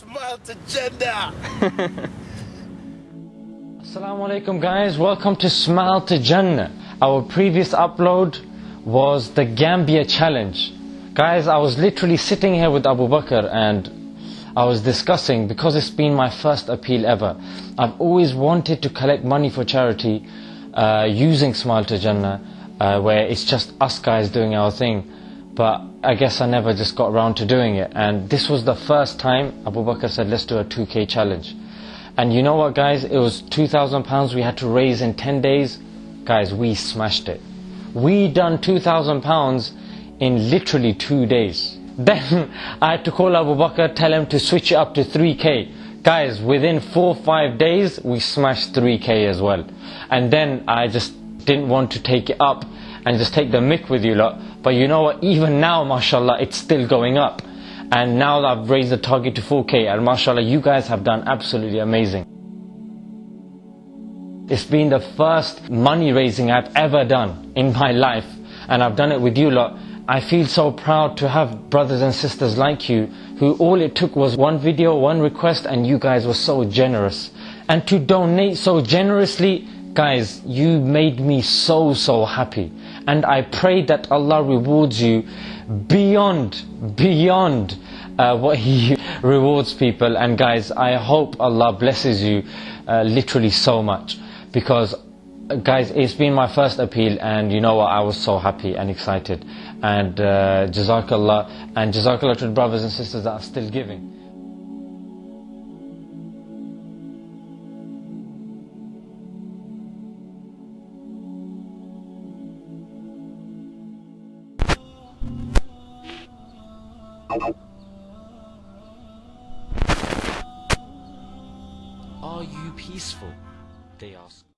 Smile to Jannah. Assalamu alaikum guys, welcome to Smile to Jannah. Our previous upload was the Gambia challenge. Guys, I was literally sitting here with Abu Bakr and I was discussing because it's been my first appeal ever. I've always wanted to collect money for charity uh, using Smile to Jannah, uh, where it's just us guys doing our thing. But I guess I never just got around to doing it. And this was the first time Abu Bakr said, let's do a 2K challenge. And you know what, guys? It was £2,000 we had to raise in 10 days. Guys, we smashed it. We done £2,000 in literally two days. Then I had to call Abu Bakr, tell him to switch it up to 3K. Guys, within four five days, we smashed 3K as well. And then I just didn't want to take it up and just take the mic with you lot. But you know what? Even now, mashallah, it's still going up. And now I've raised the target to 4K, and mashallah, you guys have done absolutely amazing. It's been the first money raising I've ever done in my life, and I've done it with you lot. I feel so proud to have brothers and sisters like you who all it took was one video, one request and you guys were so generous. And to donate so generously, guys, you made me so, so happy. And I pray that Allah rewards you beyond, beyond uh, what He rewards people. And guys, I hope Allah blesses you uh, literally so much because guys, it's been my first appeal, and you know what? I was so happy and excited. And uh, Jazakallah, and Jazakallah to the brothers and sisters that are still giving. Are you peaceful? They ask.